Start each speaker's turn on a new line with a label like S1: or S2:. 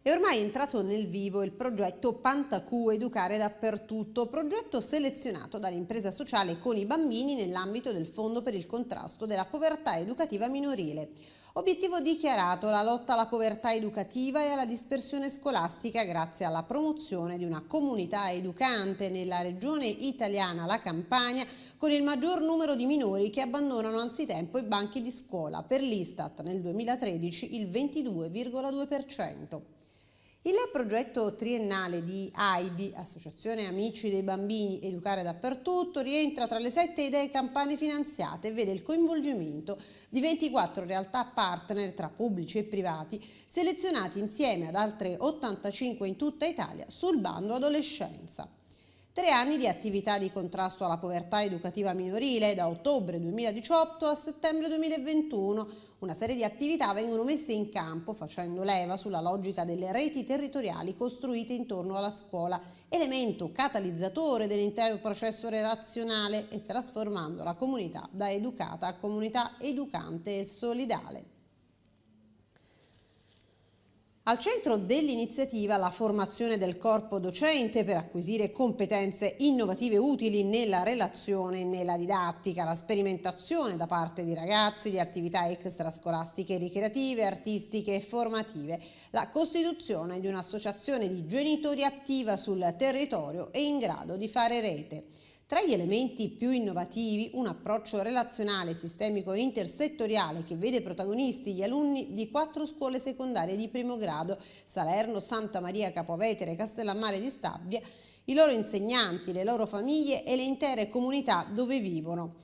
S1: È ormai entrato nel vivo il progetto Pantacu Educare Dappertutto, progetto selezionato dall'impresa sociale con i bambini nell'ambito del Fondo per il contrasto della povertà educativa minorile. Obiettivo dichiarato la lotta alla povertà educativa e alla dispersione scolastica grazie alla promozione di una comunità educante nella regione italiana, la Campania, con il maggior numero di minori che abbandonano anzitempo i banchi di scuola, per l'Istat nel 2013 il 22,2%. Il progetto triennale di AIBI, Associazione Amici dei Bambini Educare Dappertutto, rientra tra le sette idee campane finanziate e vede il coinvolgimento di 24 realtà partner tra pubblici e privati, selezionati insieme ad altre 85 in tutta Italia sul bando adolescenza. Tre anni di attività di contrasto alla povertà educativa minorile da ottobre 2018 a settembre 2021. Una serie di attività vengono messe in campo facendo leva sulla logica delle reti territoriali costruite intorno alla scuola, elemento catalizzatore dell'intero processo relazionale e trasformando la comunità da educata a comunità educante e solidale. Al centro dell'iniziativa la formazione del corpo docente per acquisire competenze innovative utili nella relazione e nella didattica, la sperimentazione da parte di ragazzi di attività extrascolastiche ricreative, artistiche e formative, la costituzione di un'associazione di genitori attiva sul territorio e in grado di fare rete. Tra gli elementi più innovativi, un approccio relazionale, sistemico e intersettoriale che vede protagonisti gli alunni di quattro scuole secondarie di primo grado, Salerno, Santa Maria Capovetere Castellammare di Stabia, i loro insegnanti, le loro famiglie e le intere comunità dove vivono.